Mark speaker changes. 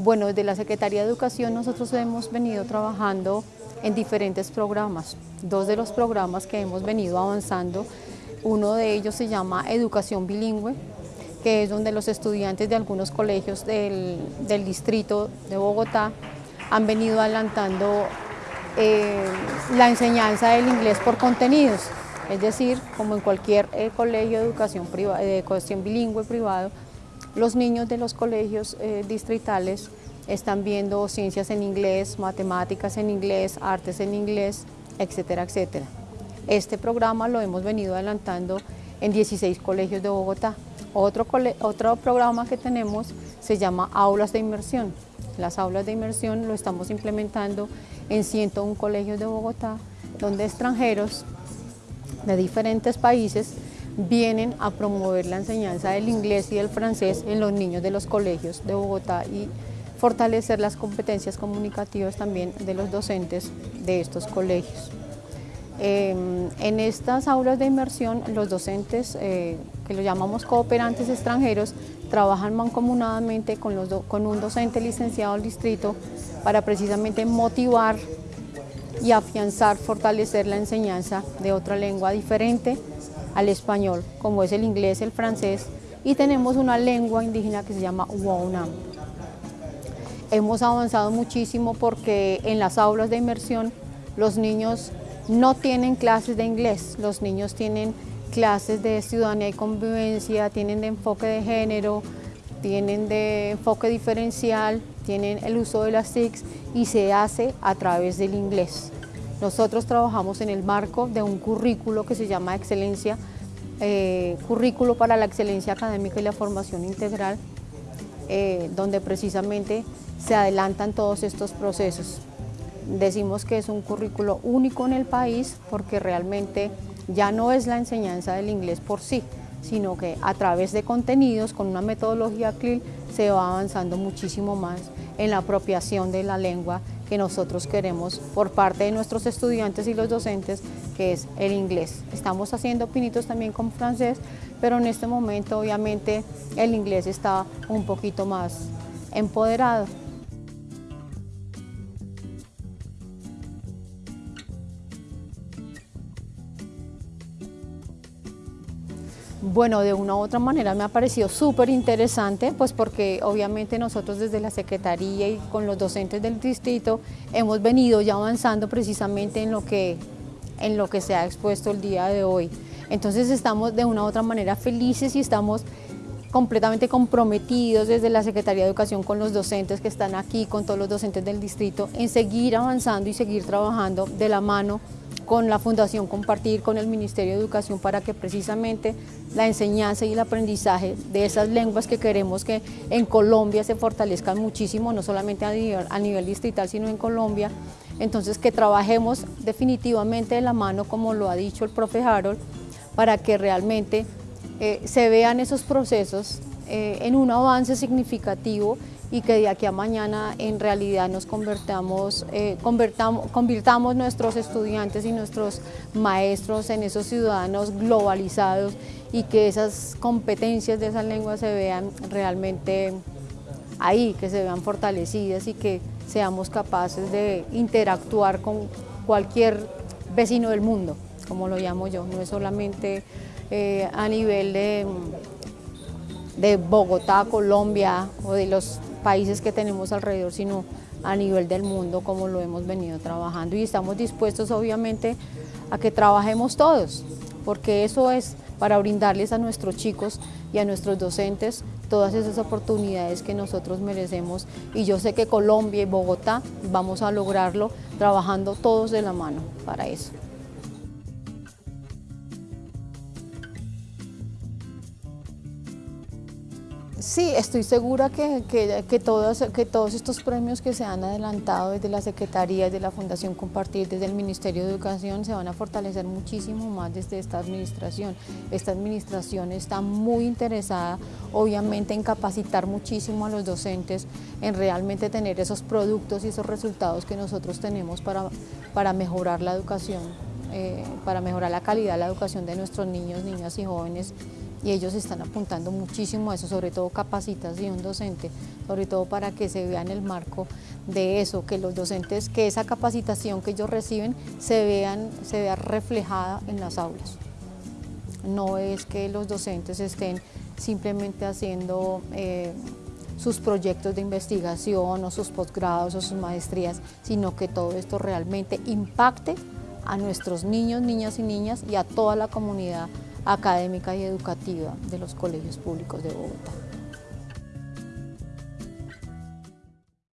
Speaker 1: Bueno, desde la Secretaría de Educación nosotros hemos venido trabajando en diferentes programas. Dos de los programas que hemos venido avanzando, uno de ellos se llama Educación Bilingüe, que es donde los estudiantes de algunos colegios del, distrito de Bogotá han venido adelantando eh, la enseñanza del inglés por contenidos, es decir, como en cualquier eh, colegio de educación, privada, de educación bilingüe privado, los niños de los colegios eh, distritales están viendo ciencias en inglés, matemáticas en inglés, artes en inglés, etcétera, etcétera. Este programa lo hemos venido adelantando en 16 colegios de Bogotá. Otro, otro programa que tenemos se llama Aulas de Inmersión. Las aulas de inmersión lo estamos implementando en 101 colegios de Bogotá, donde extranjeros de diferentes países vienen a promover la enseñanza del inglés y del francés en los niños de los colegios de Bogotá y fortalecer las competencias comunicativas también de los docentes de estos colegios. Em, en estas aulas de inmersión, los docentes, eh, que lo llamamos cooperantes extranjeros, trabajan mancomunadamente con, los con un docente licenciado del distrito para precisamente motivar y afianzar, fortalecer la enseñanza de otra lengua diferente al español, como es el inglés, el francés, y tenemos una lengua indígena que se llama Wonam. Hemos avanzado muchísimo porque en las aulas de inmersión los niños no tienen clases de inglés, los niños tienen clases de ciudadanía y convivencia, tienen de enfoque de género, tienen de enfoque diferencial, tienen el uso de las TICs y se hace a través del inglés. Nosotros trabajamos en el marco de un currículo que se llama Excelencia, eh, Currículo para la Excelencia Académica y la Formación Integral, eh, donde precisamente se adelantan todos estos procesos. Decimos que es un currículo único en el país porque realmente ya no es la enseñanza del inglés por sí, sino que a través de contenidos, con una metodología CLIL, se va avanzando muchísimo más en la apropiación de la lengua que nosotros queremos por parte de nuestros estudiantes y los docentes, que es el inglés. Estamos haciendo pinitos también con francés, pero en este momento obviamente el inglés está un poquito más empoderado. Bueno, de una u otra manera me ha parecido súper interesante, pues porque obviamente nosotros desde la Secretaría y con los docentes del distrito hemos venido ya avanzando precisamente en lo que, en lo que se ha expuesto el día de hoy. Entonces estamos de una u otra manera felices y estamos completamente comprometidos desde la Secretaría de Educación con los docentes que están aquí, con todos los docentes del distrito, en seguir avanzando y seguir trabajando de la mano con la Fundación Compartir, con el Ministerio de Educación, para que precisamente la enseñanza y el aprendizaje de esas lenguas que queremos que en Colombia se fortalezcan muchísimo, no solamente a nivel, distrital, sino en Colombia. Entonces, que trabajemos definitivamente de la mano, como lo ha dicho el profe Harold, para que realmente eh, se vean esos procesos eh, en un avance significativo y que de aquí a mañana en realidad nos convertamos, eh, convirtamos nuestros estudiantes y nuestros maestros en esos ciudadanos globalizados y que esas competencias de esas lenguas se vean realmente ahí, que se vean fortalecidas y que seamos capaces de interactuar con cualquier vecino del mundo, como lo llamo yo, no es solamente eh, a nivel de, de Bogotá, Colombia o de los países que tenemos alrededor, sino a nivel del mundo como lo hemos venido trabajando y estamos dispuestos obviamente a que trabajemos todos, porque eso es para brindarles a nuestros chicos y a nuestros docentes todas esas oportunidades que nosotros merecemos y yo sé que Colombia y Bogotá vamos a lograrlo trabajando todos de la mano para eso. Sí, estoy segura que, que, todos, que todos estos premios que se han adelantado desde la Secretaría, desde la Fundación Compartir, desde el Ministerio de Educación, se van a fortalecer muchísimo más desde esta administración. Esta administración está muy interesada, obviamente, en capacitar muchísimo a los docentes, en realmente tener esos productos y esos resultados que nosotros tenemos para, para mejorar la educación, eh, para mejorar la calidad de la educación de nuestros niños, niñas y jóvenes y ellos están apuntando muchísimo a eso, sobre todo capacitación docente, sobre todo para que se vea en el marco de eso, que los docentes, que esa capacitación que ellos reciben se, vean, se vea reflejada en las aulas. No es que los docentes estén simplemente haciendo eh, sus proyectos de investigación o sus posgrados o sus maestrías, sino que todo esto realmente impacte a nuestros niños, niñas y niñas y a toda la comunidad académica y educativa de los colegios públicos de Bogotá.